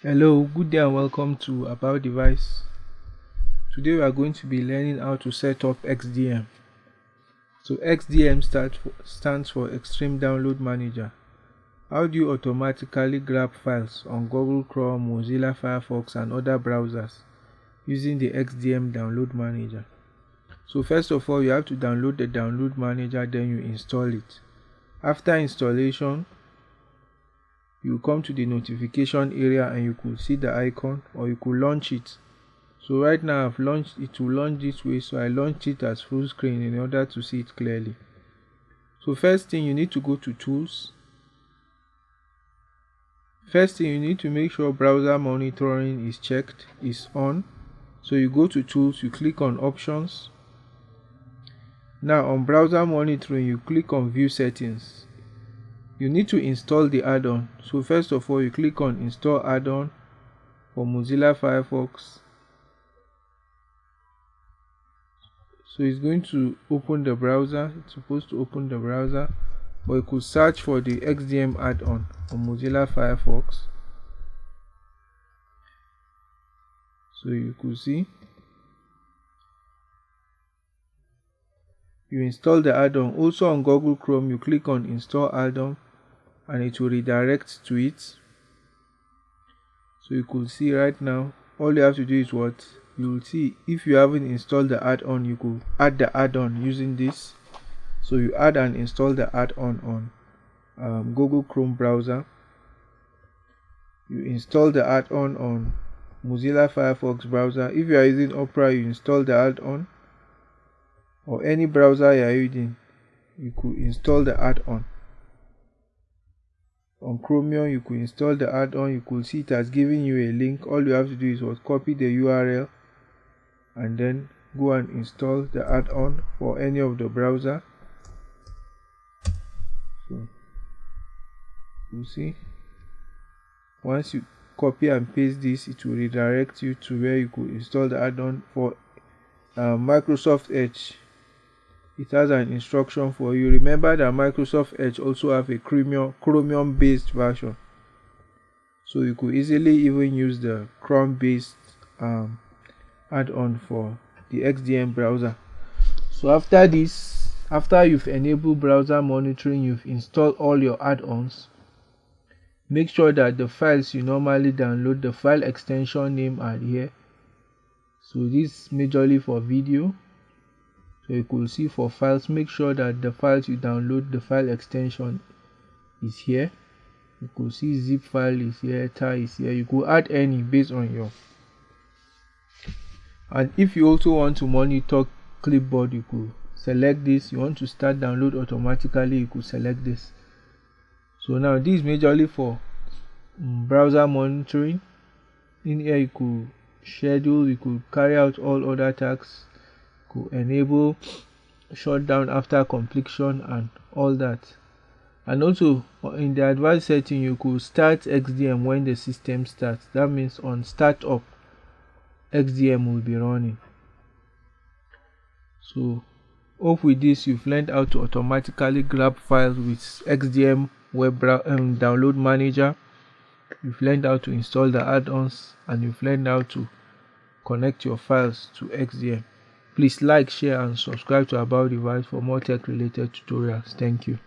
Hello, good day and welcome to About Device. Today we are going to be learning how to set up XDM. So XDM for, stands for Extreme Download Manager. How do you automatically grab files on Google Chrome, Mozilla Firefox and other browsers using the XDM Download Manager? So first of all, you have to download the Download Manager, then you install it. After installation, you come to the notification area and you could see the icon or you could launch it. So right now I've launched it to launch this way. So I launch it as full screen in order to see it clearly. So first thing you need to go to tools. First thing you need to make sure browser monitoring is checked is on. So you go to tools you click on options. Now on browser monitoring you click on view settings you need to install the add-on. So first of all you click on install add-on for Mozilla Firefox. So it's going to open the browser. It's supposed to open the browser but you could search for the XDM add-on on Mozilla Firefox. So you could see. You install the add-on. Also on Google Chrome you click on install add-on and it will redirect to it. So you could see right now all you have to do is what? You will see if you haven't installed the add-on you could add the add-on using this. So you add and install the add-on on um, Google Chrome browser. You install the add-on on Mozilla Firefox browser. If you are using Opera you install the add-on. Or any browser you are using you could install the add-on on chromium you could install the add-on. You could see it has given you a link. All you have to do is what? Copy the url and then go and install the add-on for any of the browser. So you see once you copy and paste this it will redirect you to where you could install the add-on for uh, microsoft edge it has an instruction for you. Remember that microsoft edge also have a chromium chromium based version. So you could easily even use the chrome based um, add-on for the xdm browser. So after this after you've enabled browser monitoring you've installed all your add-ons make sure that the files you normally download the file extension name are here. So this majorly for video you could see for files make sure that the files you download the file extension is here. You could see zip file is here tar is here. You could add any based on your and if you also want to monitor clipboard you could select this. You want to start download automatically you could select this. So now this is majorly for um, browser monitoring. In here you could schedule you could carry out all other tasks could enable shutdown after completion and all that. And also in the advanced setting you could start xdm when the system starts. That means on startup xdm will be running. So hope with this you've learned how to automatically grab files with xdm web um, download manager. You've learned how to install the add-ons and you've learned how to connect your files to xdm Please like, share and subscribe to About Device for more tech related tutorials. Thank you.